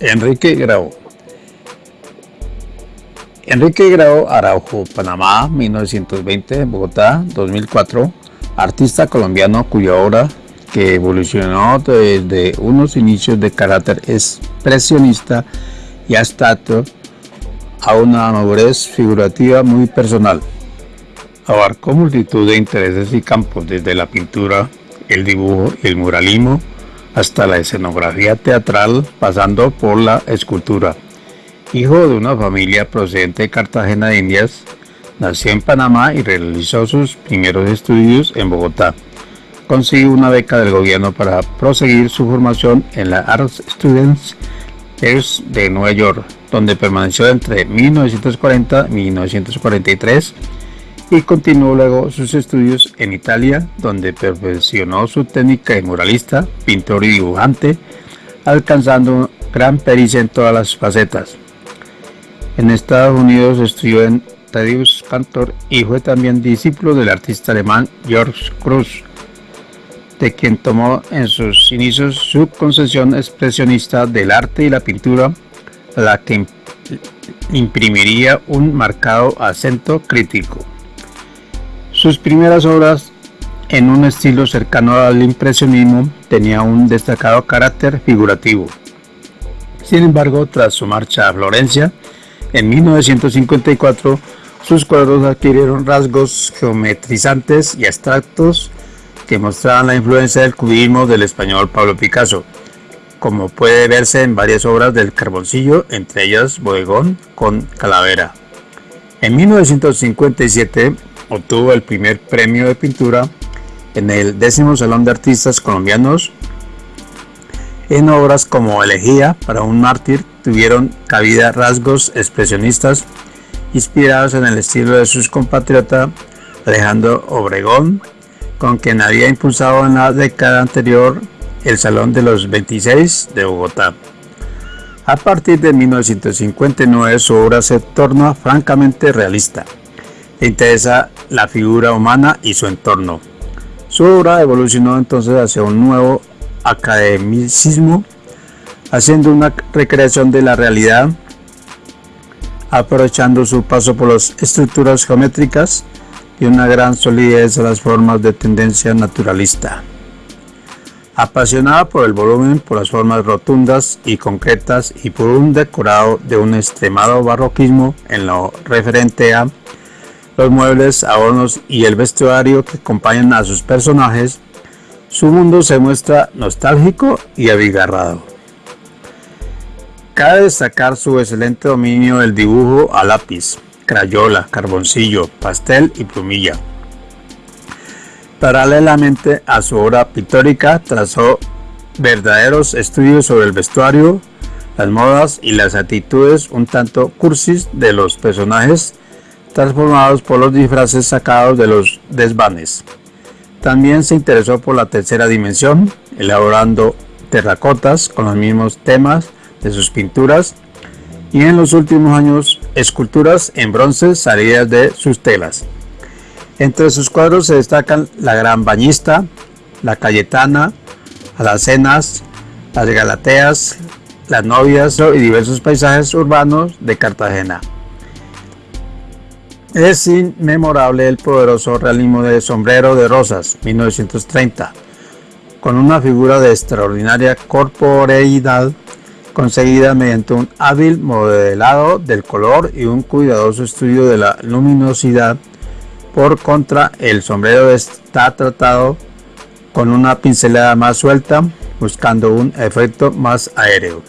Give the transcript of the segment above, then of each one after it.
Enrique Grau. Enrique Grau Araujo, Panamá, 1920, Bogotá, 2004, artista colombiano cuya obra, que evolucionó desde unos inicios de carácter expresionista y abstracto a una madurez figurativa muy personal. Abarcó multitud de intereses y campos, desde la pintura, el dibujo y el muralismo, hasta la escenografía teatral, pasando por la escultura. Hijo de una familia procedente de Cartagena de Indias, nació en Panamá y realizó sus primeros estudios en Bogotá. Consiguió una beca del gobierno para proseguir su formación en la Arts Students de Nueva York, donde permaneció entre 1940 y 1943 y continuó luego sus estudios en Italia, donde perfeccionó su técnica de muralista, pintor y dibujante, alcanzando gran pericia en todas las facetas. En Estados Unidos estudió en Thaddeus Cantor y fue también discípulo del artista alemán George Cruz, de quien tomó en sus inicios su concepción expresionista del arte y la pintura, la que imprimiría un marcado acento crítico. Sus primeras obras, en un estilo cercano al impresionismo, tenía un destacado carácter figurativo. Sin embargo, tras su marcha a Florencia, en 1954, sus cuadros adquirieron rasgos geometrizantes y abstractos que mostraban la influencia del cubismo del español Pablo Picasso, como puede verse en varias obras del Carboncillo, entre ellas Bodegón con Calavera. En 1957 obtuvo el primer premio de pintura en el décimo Salón de Artistas Colombianos. En obras como Elegía para un mártir tuvieron cabida rasgos expresionistas inspirados en el estilo de sus compatriotas Alejandro Obregón, con quien había impulsado en la década anterior el Salón de los 26 de Bogotá. A partir de 1959 su obra se torna francamente realista. Le interesa la figura humana y su entorno. Su obra evolucionó entonces hacia un nuevo academicismo, haciendo una recreación de la realidad, aprovechando su paso por las estructuras geométricas y una gran solidez de las formas de tendencia naturalista. Apasionada por el volumen, por las formas rotundas y concretas y por un decorado de un extremado barroquismo en lo referente a los muebles, adornos y el vestuario que acompañan a sus personajes, su mundo se muestra nostálgico y abigarrado. Cabe destacar su excelente dominio del dibujo a lápiz, crayola, carboncillo, pastel y plumilla. Paralelamente a su obra pictórica, trazó verdaderos estudios sobre el vestuario, las modas y las actitudes un tanto cursis de los personajes transformados por los disfraces sacados de los desvanes. También se interesó por la tercera dimensión, elaborando terracotas con los mismos temas de sus pinturas y en los últimos años esculturas en bronce salidas de sus telas. Entre sus cuadros se destacan la Gran Bañista, la Cayetana, las Cenas, las Galateas, las Novias y diversos paisajes urbanos de Cartagena. Es inmemorable el poderoso realismo de Sombrero de Rosas, 1930, con una figura de extraordinaria corporeidad conseguida mediante un hábil modelado del color y un cuidadoso estudio de la luminosidad. Por contra, el sombrero está tratado con una pincelada más suelta, buscando un efecto más aéreo.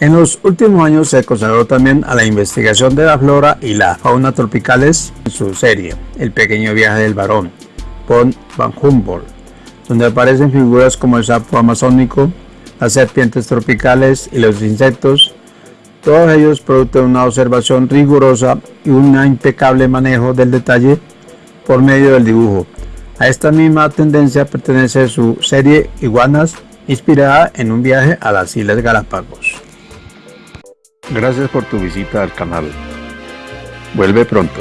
En los últimos años se consagró también a la investigación de la flora y la fauna tropicales en su serie El pequeño viaje del varón, von Van Humboldt, donde aparecen figuras como el sapo amazónico, las serpientes tropicales y los insectos, todos ellos producto de una observación rigurosa y un impecable manejo del detalle por medio del dibujo, A esta misma tendencia pertenece su serie Iguanas, inspirada en un viaje a las Islas Galápagos. Gracias por tu visita al canal. Vuelve pronto.